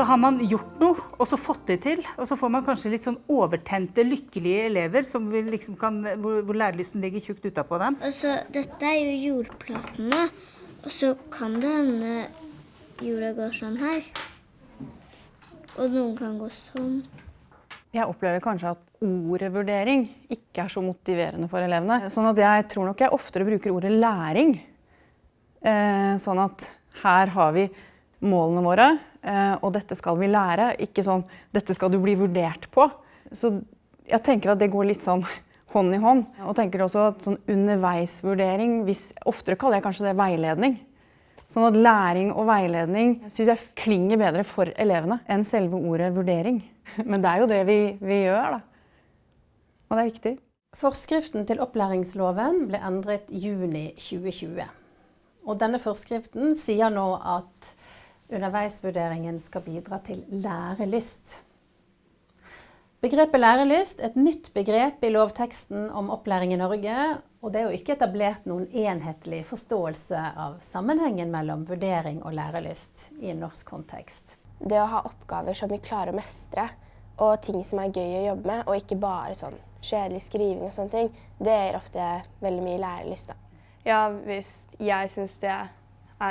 Så har man gjort noe, og så fått det til. Og så får man kanskje litt sånn overtente, lykkelige elever som liksom kan, hvor, hvor lærelysten ligger tjukt utapå dem. Altså, dette er jo jordplatene, og så kan det hende jorda går sånn her. Og noen kan gå sånn. Jeg opplever kanskje at ordet vurdering ikke er så motiverende for elevene. Sånn at jeg tror nok jeg oftere bruker ordet læring. Eh, sånn at her har vi målene våre, eh, og dette skal vi lære. Ikke sånn 'dette skal du bli vurdert på'. Så jeg tenker at det går litt sånn hånd i hånd. Og tenker også at sånn underveisvurdering hvis, Oftere kaller jeg kanskje det veiledning. Sånn at læring og veiledning syns jeg klinger bedre for elevene enn selve ordet vurdering. Men det er jo det vi, vi gjør, da. Og det er viktig. Forskriften til opplæringsloven ble endret juni 2020. Og denne forskriften sier nå at underveisvurderingen skal bidra til lærelyst. Begrepet lærelyst er et nytt begrep i lovteksten om opplæring i Norge, og det er jo ikke etablert noen enhetlig forståelse av sammenhengen mellom vurdering og lærelyst i en norsk kontekst. Det å ha oppgaver som vi klarer å mestre, og ting som er gøy å jobbe med, og ikke bare sånn kjedelig skriving og sånne ting, det gir ofte veldig mye lærelyst. Da. Ja, hvis jeg syns det er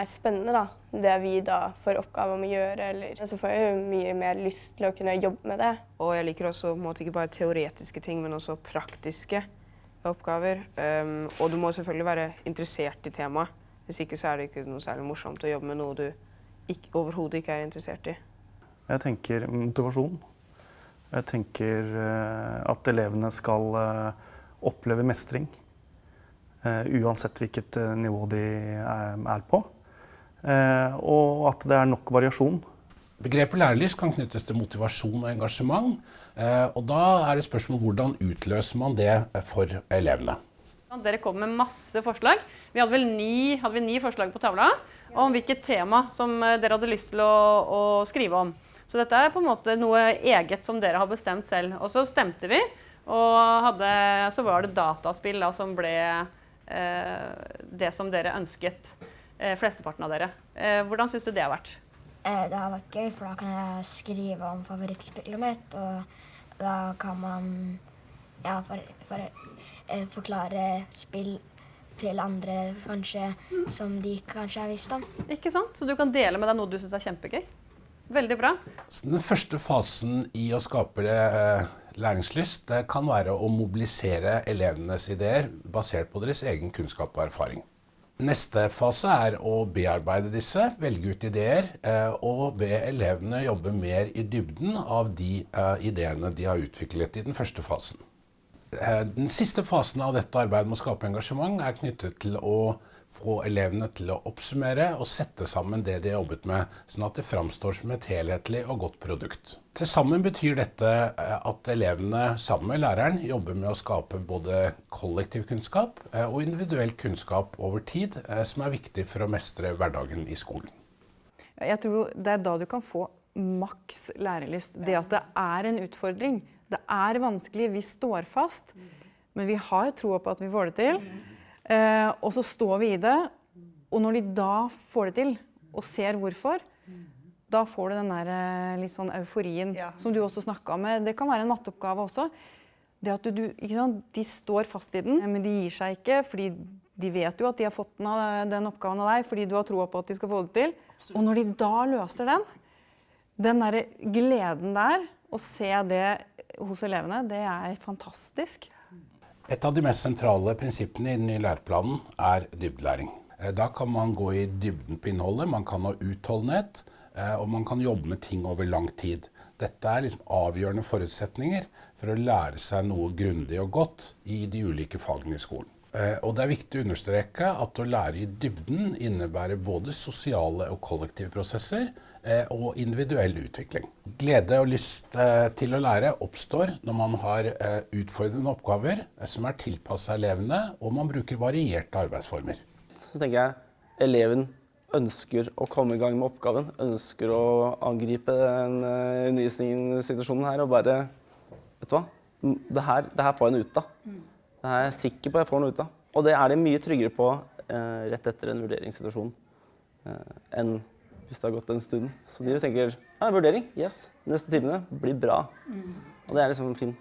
spennende, da, det vi da får oppgave om å gjøre, eller, så får jeg jo mye mer lyst til å kunne jobbe med det. Og jeg liker også måte, ikke bare teoretiske ting, men også praktiske oppgaver. Um, og du må selvfølgelig være interessert i temaet. Hvis ikke så er det ikke noe særlig morsomt å jobbe med noe du overhodet ikke er interessert i. Jeg tenker motivasjon. Jeg tenker uh, at elevene skal uh, oppleve mestring. Uh, uansett hvilket nivå de er, er på. Eh, og at det er nok variasjon. Begrepet lærelyst kan knyttes til motivasjon og engasjement. Eh, og da er det spørsmål hvordan utløser man det for elevene. Dere kom med masse forslag. Vi hadde vel ni, hadde vi ni forslag på tavla om hvilket tema som eh, dere hadde lyst til å, å, skrive om. Så dette er på en måte noe eget som dere har bestemt selv. Og så stemte vi, og hadde, så var det dataspill da, som ble eh, det som dere ønsket. Eh, flesteparten av dere. Eh, hvordan syns du det har vært? Eh, det har vært gøy, for da kan jeg skrive om favorittspillet mitt. Og da kan man ja, for, for, forklare spill til andre kanskje som de kanskje har visst om. Ikke sant? Så du kan dele med deg noe du syns er kjempegøy. Veldig bra. Så den første fasen i å skape eh, læringslyst det kan være å mobilisere elevenes ideer basert på deres egen kunnskap og erfaring. Neste fase er å bearbeide disse, velge ut ideer, eh, og be elevene jobbe mer i dybden av de eh, ideene de har utviklet i den første fasen. Eh, den siste fasen av dette arbeidet med å skape engasjement er knyttet til å få elevene til å oppsummere og sette sammen det de har jobbet med, sånn at det framstår som et helhetlig og godt produkt. Til sammen betyr dette eh, at elevene sammen med læreren jobber med å skape både kollektiv kunnskap eh, og individuell kunnskap over tid, eh, som er viktig for å mestre hverdagen i skolen. Jeg tror det er da du kan få maks lærelyst. Det at det er en utfordring. Det er vanskelig, vi står fast, men vi har troa på at vi får det til. Eh, og så står vi i det. Og når de da får det til, og ser hvorfor, da får du den der eh, litt sånn euforien ja. som du også snakka med. Det kan være en matteoppgave også. Det at du, sant, De står fast i den, men de gir seg ikke. fordi de vet jo at de har fått den, den oppgaven av deg fordi du har troa på at de skal få det til. Og når de da løser den, den der gleden der, å se det hos elevene, det er fantastisk. Et av de mest sentrale prinsippene i den nye læreplanen er dybdelæring. Eh, da kan man gå i dybden på innholdet, man kan ha utholdenhet, eh, og man kan jobbe med ting over lang tid. Dette er liksom avgjørende forutsetninger for å lære seg noe grundig og godt i de ulike fagene i skolen. Eh, og det er viktig å understreke at å lære i dybden innebærer både sosiale og kollektive prosesser, og individuell utvikling. Glede og lyst eh, til å lære oppstår når man har eh, utfordrende oppgaver som er tilpassa elevene, og man bruker varierte arbeidsformer. Så tenker jeg eleven ønsker å komme i gang med oppgaven, ønsker å angripe den undervisningssituasjonen her og bare Vet du hva, det her, det her får jeg noe ut av. Det her er jeg sikker på jeg får noe ut av. Og det er de mye tryggere på rett etter en vurderingssituasjon enn hvis det har gått en stund. Så de tenker ja, vurdering, yes. Neste timene blir bra. Og det er liksom en fin,